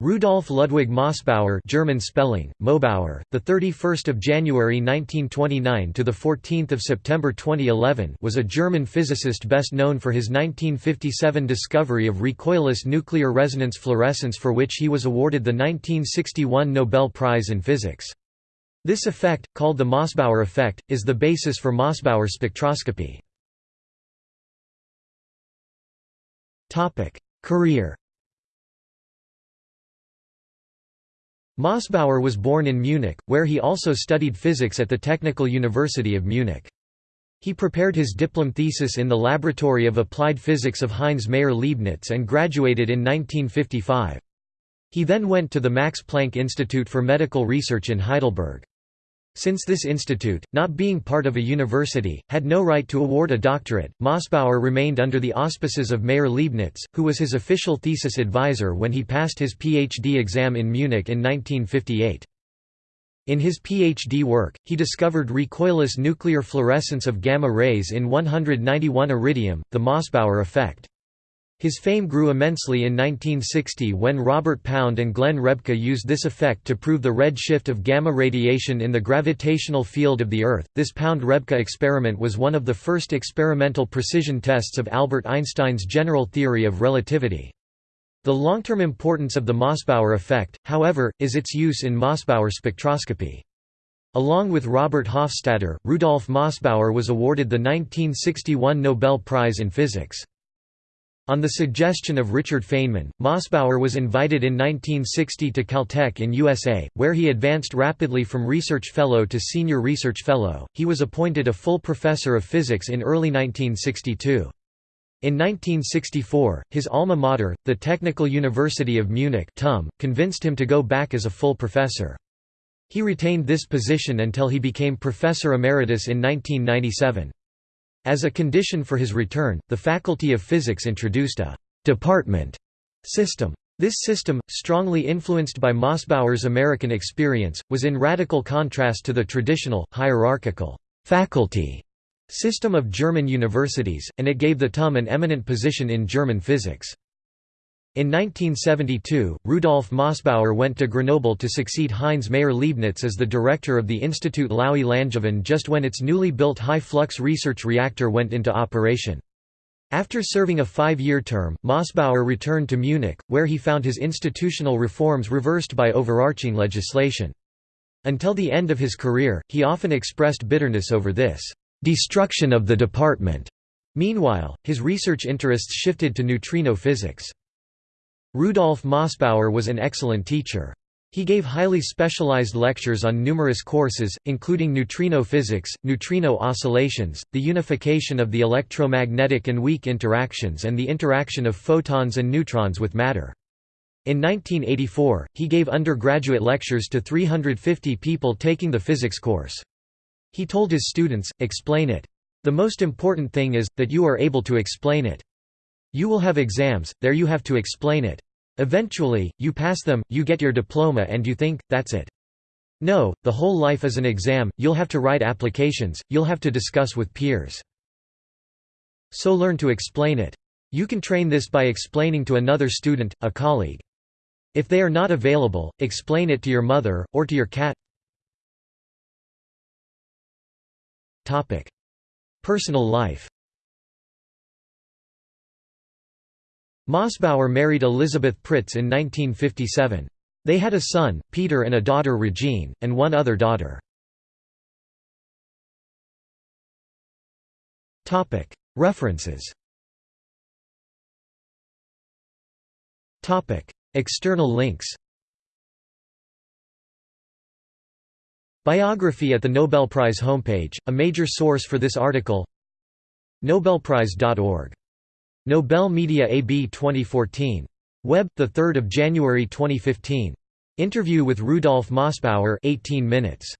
Rudolf Ludwig Mossbauer German spelling Mobauer the 31st of January 1929 to the 14th of September 2011 was a German physicist best known for his 1957 discovery of recoilless nuclear resonance fluorescence for which he was awarded the 1961 Nobel Prize in Physics. This effect, called the Mossbauer effect, is the basis for Mossbauer spectroscopy. Topic Career Mossbauer was born in Munich, where he also studied physics at the Technical University of Munich. He prepared his diplom thesis in the Laboratory of Applied Physics of Heinz Maier-Leibnitz and graduated in 1955. He then went to the Max Planck Institute for Medical Research in Heidelberg. Since this institute, not being part of a university, had no right to award a doctorate, Mossbauer remained under the auspices of Maier-Leibnitz, who was his official thesis advisor when he passed his PhD exam in Munich in 1958. In his PhD work, he discovered recoilless nuclear fluorescence of gamma rays in 191 iridium, the Mossbauer effect. His fame grew immensely in 1960 when Robert Pound and Glen Rebka used this effect to prove the red shift of gamma radiation in the gravitational field of the Earth. This Pound-Rebka experiment was one of the first experimental precision tests of Albert Einstein's general theory of relativity. The long-term importance of the Mossbauer effect, however, is its use in Mossbauer spectroscopy. Along with Robert Hofstadter, Rudolf Mossbauer was awarded the 1961 Nobel Prize in Physics. On the suggestion of Richard Feynman, Mossbauer was invited in 1960 to Caltech in USA, where he advanced rapidly from research fellow to senior research fellow. He was appointed a full professor of physics in early 1962. In 1964, his alma mater, the Technical University of Munich TUM, convinced him to go back as a full professor. He retained this position until he became professor emeritus in 1997. As a condition for his return, the Faculty of Physics introduced a «department» system. This system, strongly influenced by Mossbauer's American experience, was in radical contrast to the traditional, hierarchical «faculty» system of German universities, and it gave the TUM an eminent position in German physics. In 1972, Rudolf Mossbauer went to Grenoble to succeed Heinz Maier-Leibnitz as the director of the Institut Laue Langevin just when its newly built high-flux research reactor went into operation. After serving a five-year term, Mossbauer returned to Munich, where he found his institutional reforms reversed by overarching legislation. Until the end of his career, he often expressed bitterness over this destruction of the department. Meanwhile, his research interests shifted to neutrino physics. Rudolf Mossbauer was an excellent teacher. He gave highly specialized lectures on numerous courses, including neutrino physics, neutrino oscillations, the unification of the electromagnetic and weak interactions and the interaction of photons and neutrons with matter. In 1984, he gave undergraduate lectures to 350 people taking the physics course. He told his students, explain it. The most important thing is, that you are able to explain it. You will have exams, there you have to explain it. Eventually, you pass them, you get your diploma and you think, that's it. No, the whole life is an exam, you'll have to write applications, you'll have to discuss with peers. So learn to explain it. You can train this by explaining to another student, a colleague. If they are not available, explain it to your mother, or to your cat. Personal life Mossbauer married Elisabeth Pritz in 1957. They had a son, Peter and a daughter Regine, and one other daughter. References. External links. Biography at the Nobel Prize homepage, a major source for this article. Nobelprize.org Nobel Media AB 2014. Web, 3 January 2015. Interview with Rudolf Mossbauer 18 minutes.